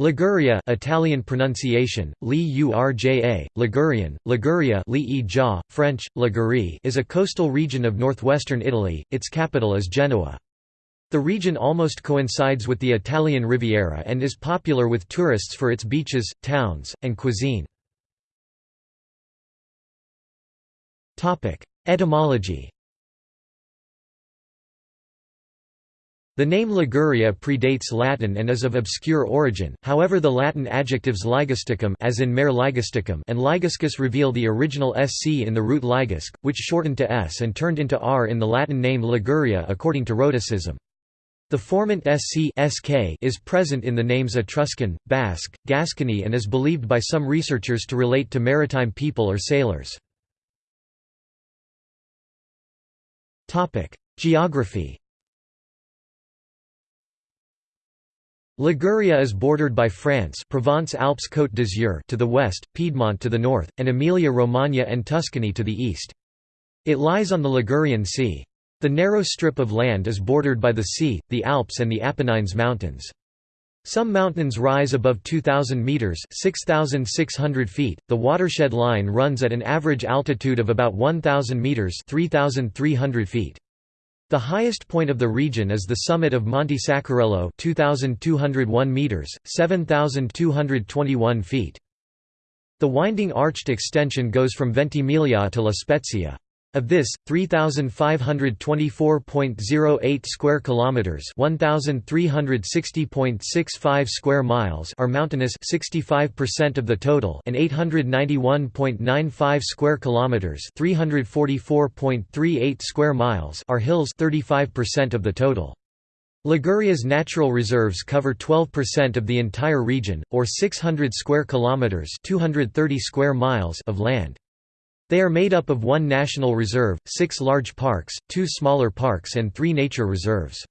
Liguria Italian pronunciation, Li-Urja, Ligurian, Liguria French, Ligurie is a coastal region of northwestern Italy, its capital is Genoa. The region almost coincides with the Italian Riviera and is popular with tourists for its beaches, towns, and cuisine. Etymology The name Liguria predates Latin and is of obscure origin, however the Latin adjectives ligusticum as in mare and liguscus reveal the original sc in the root ligusc, which shortened to s and turned into r in the Latin name Liguria according to Rhoticism. The formant sc sk is present in the names Etruscan, Basque, Gascony and is believed by some researchers to relate to maritime people or sailors. Geography Liguria is bordered by France Provence-Alpes Côte d'Azur to the west, Piedmont to the north, and Emilia-Romagna and Tuscany to the east. It lies on the Ligurian Sea. The narrow strip of land is bordered by the sea, the Alps and the Apennines Mountains. Some mountains rise above 2,000 metres 6,600 feet. The watershed line runs at an average altitude of about 1,000 metres 3,300 feet. The highest point of the region is the summit of Monte Saccarello 2201 meters, 7221 feet. The winding arched extension goes from Ventimiglia to La Spezia. Of this, 3524.08 square kilometers, 1360.65 square miles are mountainous, 65% of the total, and 891.95 square kilometers, 344.38 square miles are hills, 35% of the total. Liguria's natural reserves cover 12% of the entire region or 600 square kilometers, 230 square miles of land. They are made up of one national reserve, six large parks, two smaller parks and three nature reserves.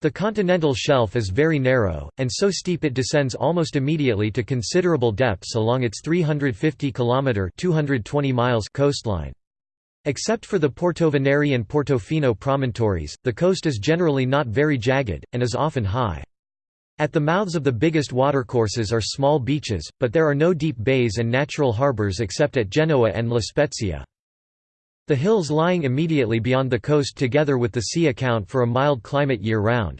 The continental shelf is very narrow, and so steep it descends almost immediately to considerable depths along its 350 km 220 miles coastline. Except for the Portovenere and Portofino promontories, the coast is generally not very jagged, and is often high. At the mouths of the biggest watercourses are small beaches, but there are no deep bays and natural harbours except at Genoa and La Spezia. The hills lying immediately beyond the coast together with the sea account for a mild climate year-round.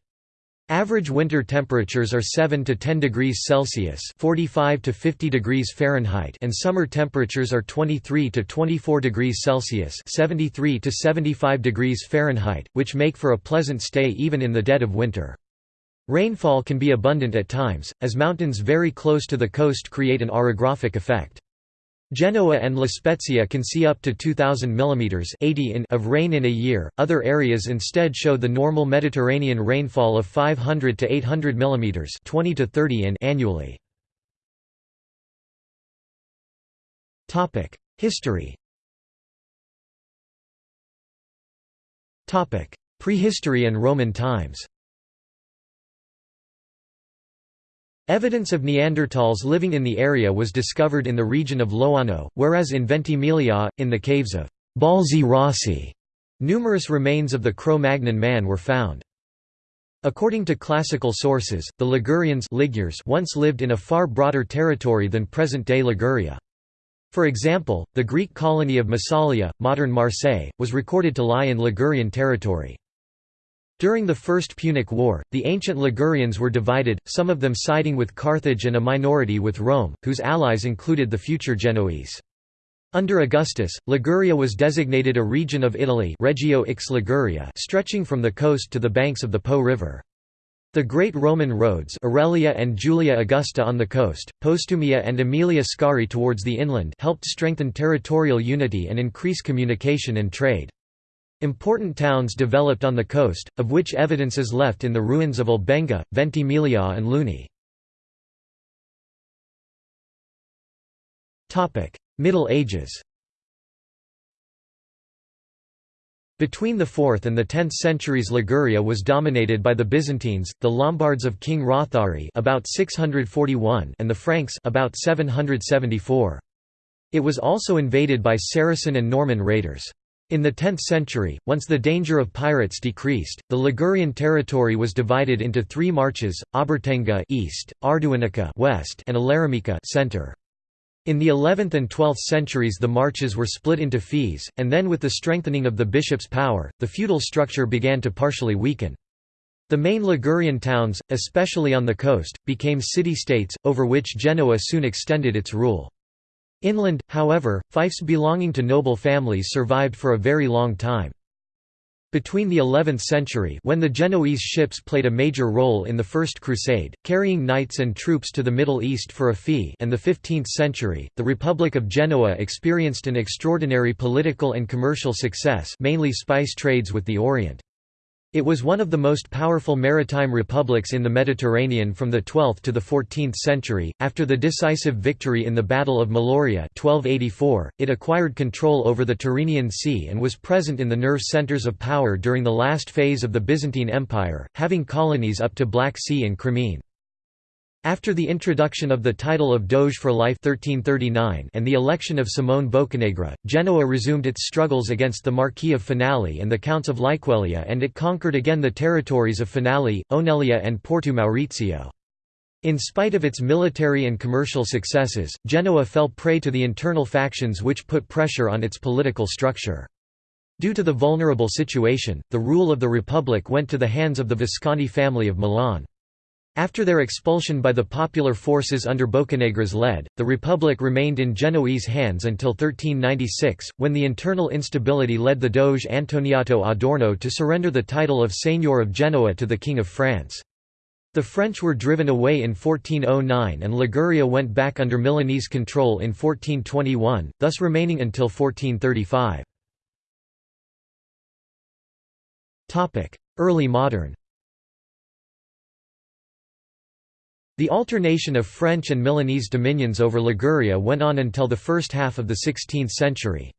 Average winter temperatures are 7 to 10 degrees Celsius (45 to 50 degrees Fahrenheit) and summer temperatures are 23 to 24 degrees Celsius (73 to 75 degrees Fahrenheit), which make for a pleasant stay even in the dead of winter. Rainfall can be abundant at times, as mountains very close to the coast create an orographic effect. Genoa and La Spezia can see up to 2000 mm 80 in of rain in a year. Other areas instead show the normal Mediterranean rainfall of 500 to 800 mm 20 to 30 in annually. Topic: History. Topic: Prehistory and Roman times. Evidence of Neanderthals living in the area was discovered in the region of Loano, whereas in Ventimiglia, in the caves of Balzi Rossi, numerous remains of the Cro-Magnon man were found. According to classical sources, the Ligurians Ligures once lived in a far broader territory than present-day Liguria. For example, the Greek colony of Massalia, modern Marseille, was recorded to lie in Ligurian territory. During the First Punic War, the ancient Ligurians were divided, some of them siding with Carthage and a minority with Rome, whose allies included the future Genoese. Under Augustus, Liguria was designated a region of Italy Regio Ix Liguria stretching from the coast to the banks of the Po River. The great Roman roads Aurelia and Julia Augusta on the coast, Postumia and Aemilia Scauri towards the inland helped strengthen territorial unity and increase communication and trade. Important towns developed on the coast, of which evidence is left in the ruins of Albenga, Ventimiglia and Luni. Middle Ages Between the 4th and the 10th centuries Liguria was dominated by the Byzantines, the Lombards of King Rothari about 641 and the Franks about 774. It was also invaded by Saracen and Norman raiders. In the 10th century, once the danger of pirates decreased, the Ligurian territory was divided into three marches: Obertenga east, Arduinica west, and Aleramica center. In the 11th and 12th centuries the marches were split into fees, and then with the strengthening of the bishop's power, the feudal structure began to partially weaken. The main Ligurian towns, especially on the coast, became city-states, over which Genoa soon extended its rule. Inland, however, fiefs belonging to noble families survived for a very long time. Between the 11th century when the Genoese ships played a major role in the First Crusade, carrying knights and troops to the Middle East for a fee and the 15th century, the Republic of Genoa experienced an extraordinary political and commercial success mainly spice trades with the Orient. It was one of the most powerful maritime republics in the Mediterranean from the 12th to the 14th century. After the decisive victory in the Battle of Meloria 1284, it acquired control over the Tyrrhenian Sea and was present in the nerve centers of power during the last phase of the Byzantine Empire, having colonies up to Black Sea and Crimean. After the introduction of the title of Doge for Life 1339 and the election of Simone Boccanegra, Genoa resumed its struggles against the Marquis of Finale and the Counts of Liquelia and it conquered again the territories of Finale, Oneglia and Porto Maurizio. In spite of its military and commercial successes, Genoa fell prey to the internal factions which put pressure on its political structure. Due to the vulnerable situation, the rule of the Republic went to the hands of the Visconti family of Milan. After their expulsion by the popular forces under Boccanegra's lead, the Republic remained in Genoese hands until 1396, when the internal instability led the Doge Antoniotto Adorno to surrender the title of Seigneur of Genoa to the King of France. The French were driven away in 1409 and Liguria went back under Milanese control in 1421, thus remaining until 1435. Early modern The alternation of French and Milanese dominions over Liguria went on until the first half of the 16th century.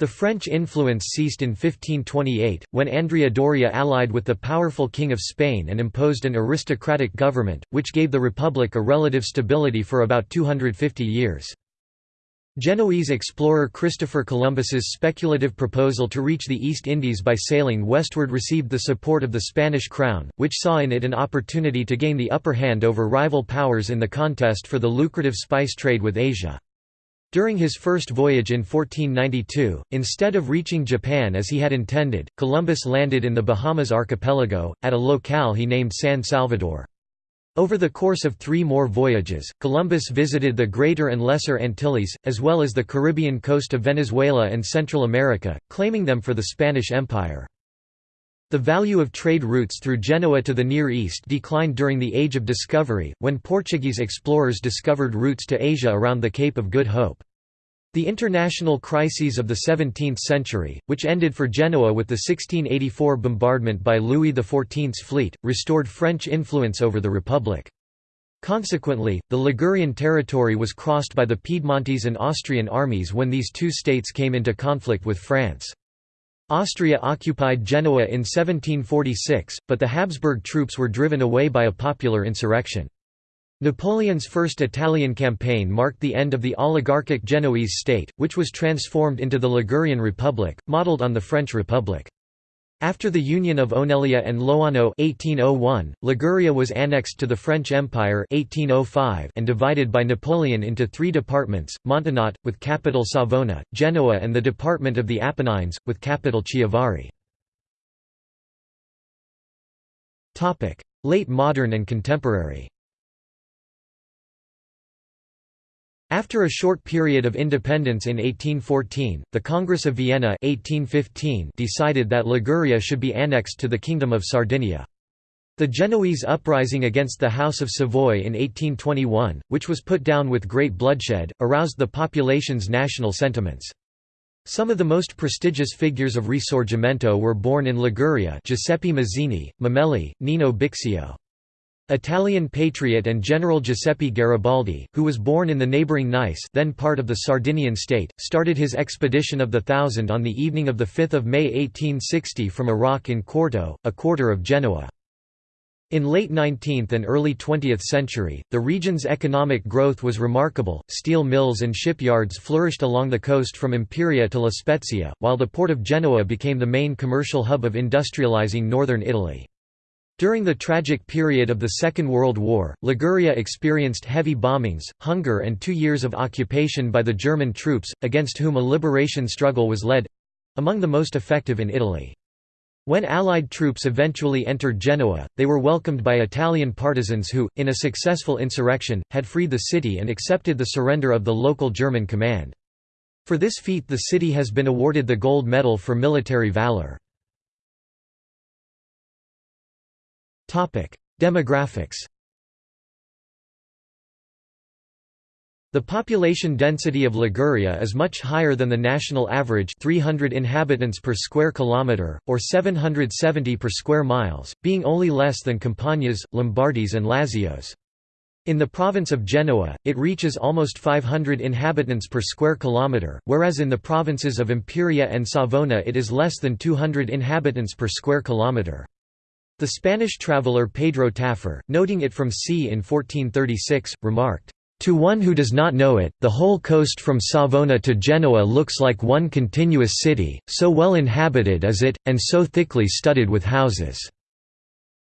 The French influence ceased in 1528, when Andrea Doria allied with the powerful King of Spain and imposed an aristocratic government, which gave the Republic a relative stability for about 250 years. Genoese explorer Christopher Columbus's speculative proposal to reach the East Indies by sailing westward received the support of the Spanish crown, which saw in it an opportunity to gain the upper hand over rival powers in the contest for the lucrative spice trade with Asia. During his first voyage in 1492, instead of reaching Japan as he had intended, Columbus landed in the Bahamas archipelago, at a locale he named San Salvador. Over the course of three more voyages, Columbus visited the Greater and Lesser Antilles, as well as the Caribbean coast of Venezuela and Central America, claiming them for the Spanish Empire. The value of trade routes through Genoa to the Near East declined during the Age of Discovery, when Portuguese explorers discovered routes to Asia around the Cape of Good Hope. The international crises of the 17th century, which ended for Genoa with the 1684 bombardment by Louis XIV's fleet, restored French influence over the Republic. Consequently, the Ligurian territory was crossed by the Piedmontese and Austrian armies when these two states came into conflict with France. Austria occupied Genoa in 1746, but the Habsburg troops were driven away by a popular insurrection. Napoleon's first Italian campaign marked the end of the oligarchic Genoese state, which was transformed into the Ligurian Republic, modelled on the French Republic. After the union of Oneglia and Loano 1801, Liguria was annexed to the French Empire 1805 and divided by Napoleon into three departments, Montenotte, with capital Savona, Genoa and the Department of the Apennines, with capital Chiavari. Late modern and contemporary After a short period of independence in 1814, the Congress of Vienna 1815 decided that Liguria should be annexed to the Kingdom of Sardinia. The Genoese uprising against the House of Savoy in 1821, which was put down with great bloodshed, aroused the population's national sentiments. Some of the most prestigious figures of Risorgimento were born in Liguria Giuseppe Mazzini, Mameli, Nino Bixio. Italian patriot and General Giuseppe Garibaldi, who was born in the neighbouring Nice then part of the Sardinian state, started his expedition of the Thousand on the evening of 5 May 1860 from a rock in Quarto, a quarter of Genoa. In late 19th and early 20th century, the region's economic growth was remarkable, steel mills and shipyards flourished along the coast from Imperia to La Spezia, while the port of Genoa became the main commercial hub of industrializing northern Italy. During the tragic period of the Second World War, Liguria experienced heavy bombings, hunger and two years of occupation by the German troops, against whom a liberation struggle was led—among the most effective in Italy. When Allied troops eventually entered Genoa, they were welcomed by Italian partisans who, in a successful insurrection, had freed the city and accepted the surrender of the local German command. For this feat the city has been awarded the Gold Medal for Military Valor. Demographics The population density of Liguria is much higher than the national average 300 inhabitants per square kilometre, or 770 per square miles, being only less than Campania's, Lombardy's and Lazio's. In the province of Genoa, it reaches almost 500 inhabitants per square kilometre, whereas in the provinces of Imperia and Savona it is less than 200 inhabitants per square kilometre. The Spanish traveller Pedro Tafur, noting it from sea in 1436, remarked, to one who does not know it, the whole coast from Savona to Genoa looks like one continuous city, so well inhabited is it, and so thickly studded with houses."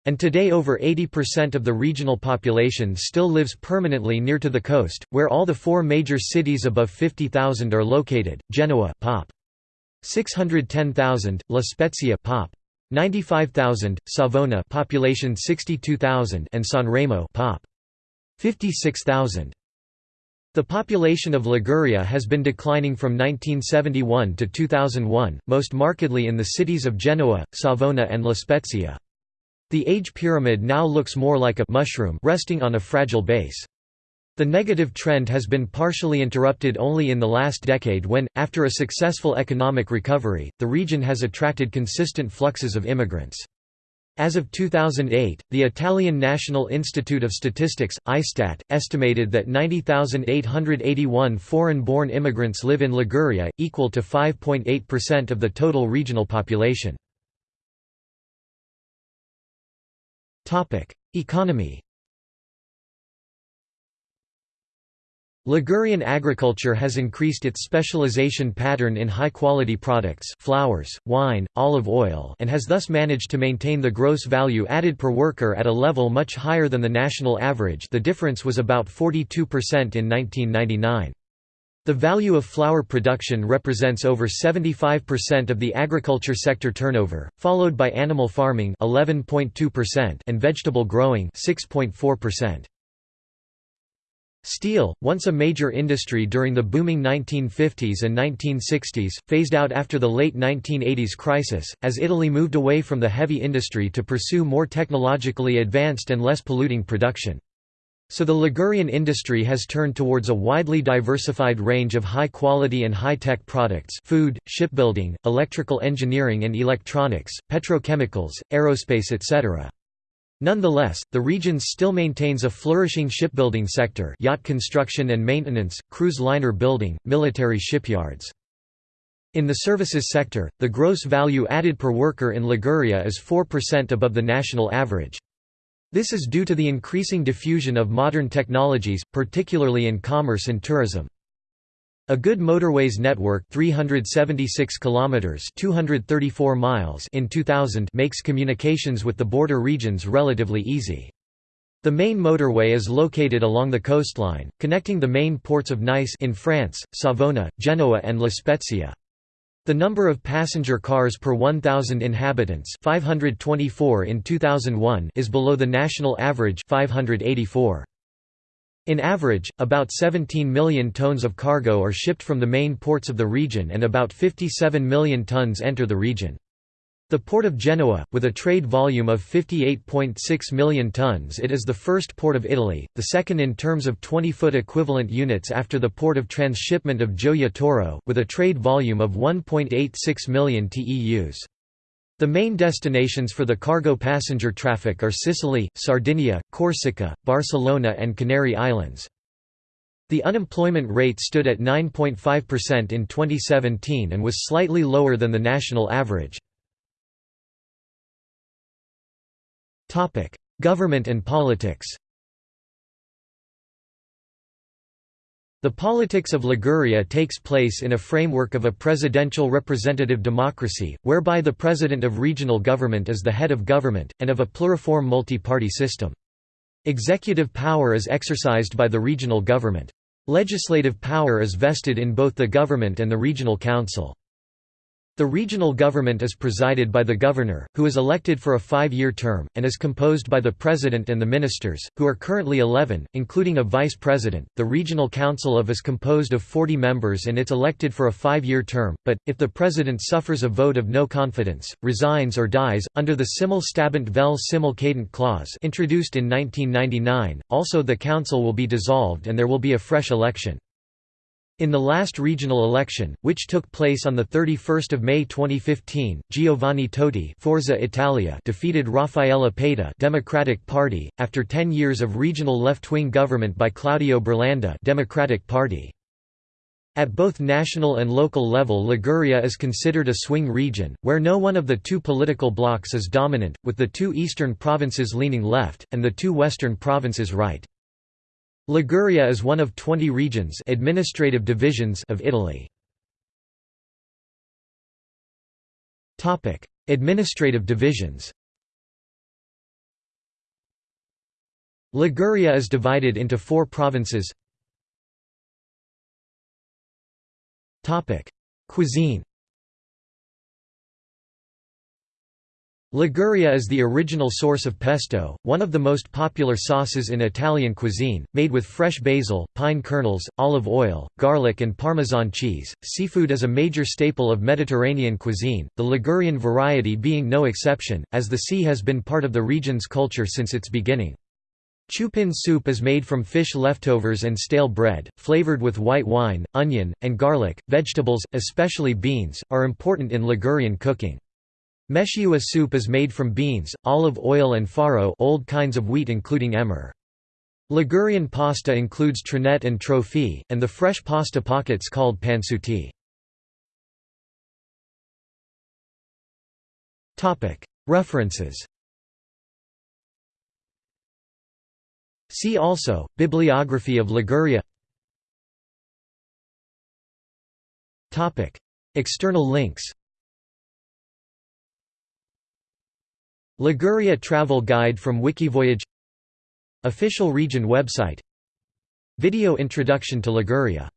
And today over 80% of the regional population still lives permanently near to the coast, where all the four major cities above 50,000 are located, Genoa pop. 610,000, La Spezia pop. 95,000, Savona population 62,000 and Sanremo pop. 56,000. The population of Liguria has been declining from 1971 to 2001, most markedly in the cities of Genoa, Savona and La Spezia. The age pyramid now looks more like a mushroom resting on a fragile base. The negative trend has been partially interrupted only in the last decade when, after a successful economic recovery, the region has attracted consistent fluxes of immigrants. As of 2008, the Italian National Institute of Statistics, ISTAT, estimated that 90,881 foreign-born immigrants live in Liguria, equal to 5.8% of the total regional population. Economy Ligurian agriculture has increased its specialization pattern in high-quality products flowers, wine, olive oil and has thus managed to maintain the gross value added per worker at a level much higher than the national average the difference was about 42% in 1999. The value of flower production represents over 75% of the agriculture sector turnover, followed by animal farming 11.2% and vegetable growing 6.4%. Steel, once a major industry during the booming 1950s and 1960s, phased out after the late 1980s crisis, as Italy moved away from the heavy industry to pursue more technologically advanced and less polluting production. So the Ligurian industry has turned towards a widely diversified range of high-quality and high-tech products food, shipbuilding, electrical engineering and electronics, petrochemicals, aerospace etc. Nonetheless, the region still maintains a flourishing shipbuilding sector yacht construction and maintenance, cruise liner building, military shipyards. In the services sector, the gross value added per worker in Liguria is 4% above the national average. This is due to the increasing diffusion of modern technologies, particularly in commerce and tourism. A good motorways network 376 kilometers 234 miles in 2000 makes communications with the border regions relatively easy. The main motorway is located along the coastline, connecting the main ports of Nice in France, Savona, Genoa and La Spezia. The number of passenger cars per 1,000 inhabitants 524 in 2001 is below the national average 584. In average, about 17 million tons of cargo are shipped from the main ports of the region and about 57 million tons enter the region. The port of Genoa, with a trade volume of 58.6 million tons it is the first port of Italy, the second in terms of 20-foot equivalent units after the port of transshipment of Gioia Tauro, with a trade volume of 1.86 million TEUs. The main destinations for the cargo passenger traffic are Sicily, Sardinia, Corsica, Barcelona and Canary Islands. The unemployment rate stood at 9.5% in 2017 and was slightly lower than the national average. Government and politics The politics of Liguria takes place in a framework of a presidential representative democracy, whereby the president of regional government is the head of government, and of a pluriform multi-party system. Executive power is exercised by the regional government. Legislative power is vested in both the government and the regional council. The regional government is presided by the governor, who is elected for a five-year term, and is composed by the president and the ministers, who are currently 11, including a vice president. The regional council of is composed of 40 members and it's elected for a five-year term, but, if the president suffers a vote of no confidence, resigns or dies, under the simul stabent vel simul cadent clause introduced in 1999, also the council will be dissolved and there will be a fresh election. In the last regional election, which took place on 31 May 2015, Giovanni Toti Forza Italia defeated Raffaella Paita Democratic Party, after 10 years of regional left-wing government by Claudio Burlando Democratic Party. At both national and local level Liguria is considered a swing region, where no one of the two political blocs is dominant, with the two eastern provinces leaning left, and the two western provinces right. Liguria is one of 20 regions administrative divisions of Italy. Topic: administrative divisions Liguria is divided into four provinces. Topic: Cuisine Liguria is the original source of pesto, one of the most popular sauces in Italian cuisine, made with fresh basil, pine kernels, olive oil, garlic and parmesan cheese. Seafood is a major staple of Mediterranean cuisine, the Ligurian variety being no exception, as the sea has been part of the region's culture since its beginning. Ciuppin soup is made from fish leftovers and stale bread, flavored with white wine, onion, and garlic. Vegetables, especially beans, are important in Ligurian cooking. Mesciua soup is made from beans, olive oil and farro old kinds of wheat including emmer. Ligurian pasta includes trinette and trofie, and the fresh pasta pockets called pansuti. References. See also, Bibliography of Liguria. External links Liguria Travel Guide from Wikivoyage Official region website Video introduction to Liguria